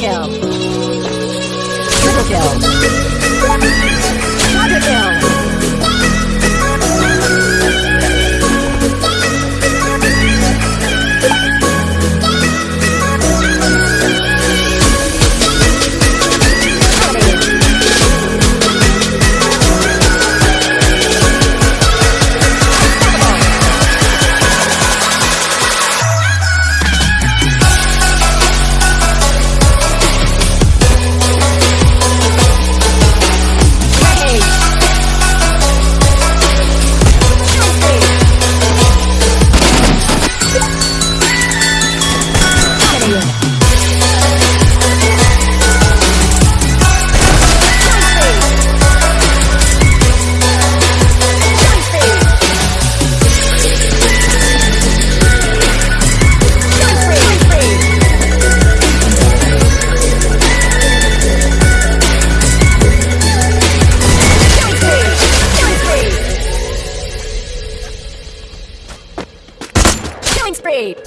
Triple kill. Triple kill. Great.